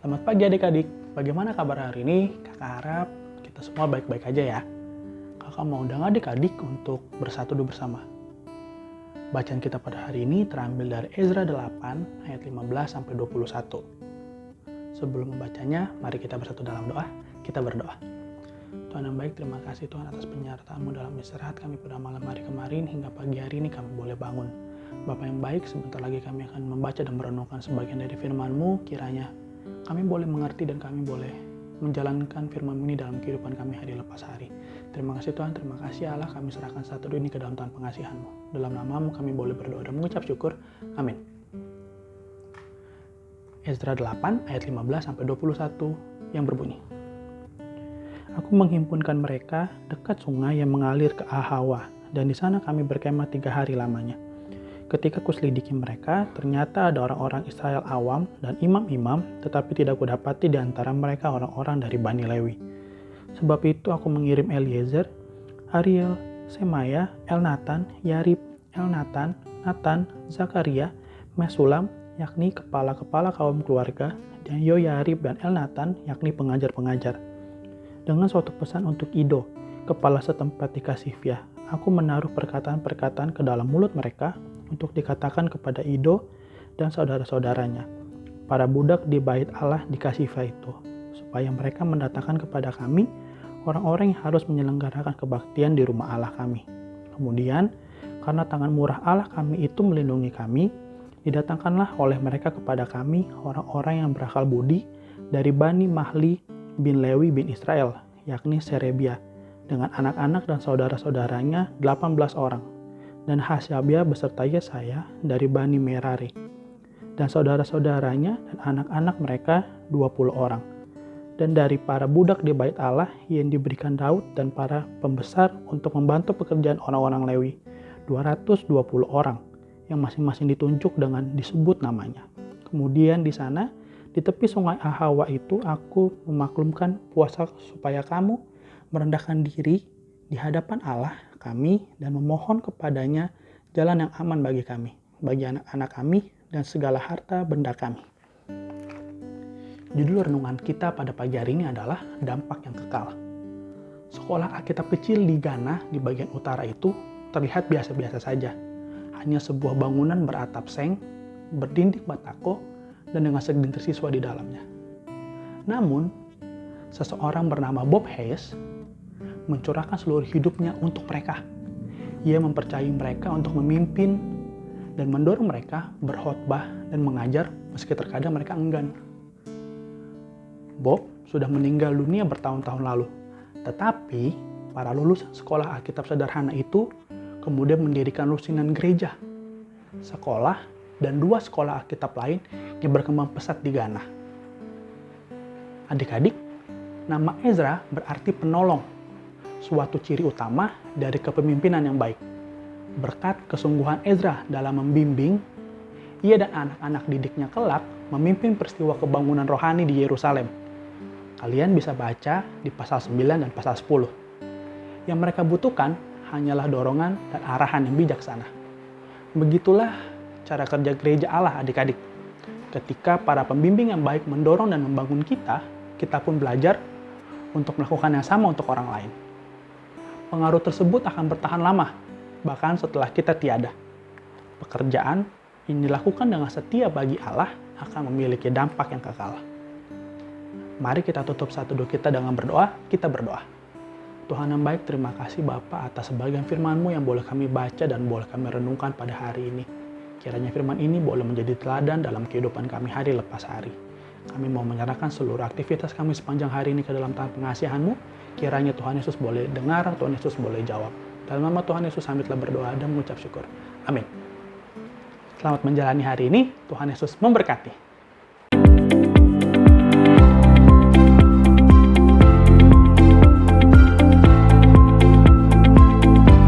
pagi adik-adik, bagaimana kabar hari ini? Kakak harap kita semua baik-baik aja ya. Kakak mau undang adik-adik untuk bersatu dulu bersama. Bacaan kita pada hari ini terambil dari Ezra 8 ayat 15 sampai 21. Sebelum membacanya, mari kita bersatu dalam doa. Kita berdoa. Tuhan yang baik, terima kasih Tuhan atas penyertaanmu dalam istirahat kami pada malam hari kemarin hingga pagi hari ini kami boleh bangun. Bapak yang baik, sebentar lagi kami akan membaca dan merenungkan sebagian dari firman-Mu, kiranya kami boleh mengerti dan kami boleh menjalankan firman ini dalam kehidupan kami hari lepas hari. Terima kasih Tuhan, terima kasih Allah, kami serahkan satu ini ke dalam Tuhan pengasihan-Mu. Dalam namamu kami boleh berdoa dan mengucap syukur. Amin. Ezra 8 ayat 15 sampai 21 yang berbunyi. Aku menghimpunkan mereka dekat sungai yang mengalir ke Ahawa, dan di sana kami berkemah tiga hari lamanya. Ketika kuselidiki mereka, ternyata ada orang-orang Israel awam dan imam-imam, tetapi tidak kudapati di antara mereka orang-orang dari Bani Lewi. Sebab itu aku mengirim Eliezer, Ariel, Semaya, Elnatan, Yarib, Elnatan, Natan, Zakaria, Mesulam, yakni kepala-kepala kaum keluarga, dan Yoyarib dan Elnatan, yakni pengajar-pengajar. Dengan suatu pesan untuk Ido, kepala setempat di Kasifia, aku menaruh perkataan-perkataan ke dalam mulut mereka untuk dikatakan kepada Ido dan saudara-saudaranya, para budak di bait Allah di Kasifah itu, supaya mereka mendatangkan kepada kami orang-orang yang harus menyelenggarakan kebaktian di rumah Allah kami. Kemudian, karena tangan murah Allah kami itu melindungi kami, didatangkanlah oleh mereka kepada kami orang-orang yang berakal budi dari Bani Mahli bin Lewi bin Israel, yakni Serebia, dengan anak-anak dan saudara-saudaranya 18 orang dan Hasyabia beserta Yesaya dari Bani Merari, dan saudara-saudaranya dan anak-anak mereka 20 orang. Dan dari para budak di bait Allah yang diberikan Daud dan para pembesar untuk membantu pekerjaan orang-orang Lewi, 220 orang yang masing-masing ditunjuk dengan disebut namanya. Kemudian di sana, di tepi sungai Ahawa itu aku memaklumkan puasa supaya kamu merendahkan diri di hadapan Allah kami dan memohon kepadanya jalan yang aman bagi kami, bagi anak-anak kami, dan segala harta benda kami. Judul renungan kita pada pagi hari ini adalah dampak yang kekal. Sekolah Alkitab kecil di Ghana di bagian utara itu terlihat biasa-biasa saja. Hanya sebuah bangunan beratap seng, berdinding batako, dan dengan segelintir siswa di dalamnya. Namun, seseorang bernama Bob Hayes mencurahkan seluruh hidupnya untuk mereka. Ia mempercayai mereka untuk memimpin dan mendorong mereka berkhotbah dan mengajar meski terkadang mereka enggan. Bob sudah meninggal dunia bertahun-tahun lalu, tetapi para lulusan sekolah Alkitab sederhana itu kemudian mendirikan lusinan gereja, sekolah, dan dua sekolah Alkitab lain yang berkembang pesat di Ghana. Adik-adik, nama Ezra berarti penolong suatu ciri utama dari kepemimpinan yang baik. Berkat kesungguhan Ezra dalam membimbing, ia dan anak-anak didiknya kelak memimpin peristiwa kebangunan rohani di Yerusalem. Kalian bisa baca di pasal 9 dan pasal 10. Yang mereka butuhkan hanyalah dorongan dan arahan yang bijaksana. Begitulah cara kerja gereja Allah adik-adik. Ketika para pembimbing yang baik mendorong dan membangun kita, kita pun belajar untuk melakukan yang sama untuk orang lain pengaruh tersebut akan bertahan lama, bahkan setelah kita tiada. Pekerjaan yang dilakukan dengan setia bagi Allah akan memiliki dampak yang kekal. Mari kita tutup satu doa kita dengan berdoa, kita berdoa. Tuhan yang baik, terima kasih Bapak atas sebagian firman-Mu yang boleh kami baca dan boleh kami renungkan pada hari ini. Kiranya firman ini boleh menjadi teladan dalam kehidupan kami hari lepas hari. Kami mau menyerahkan seluruh aktivitas kami sepanjang hari ini ke dalam tangan pengasihan-Mu, Kiranya Tuhan Yesus boleh dengar, Tuhan Yesus boleh jawab. Dalam nama Tuhan Yesus kami telah berdoa dan mengucap syukur. Amin. Selamat menjalani hari ini. Tuhan Yesus memberkati.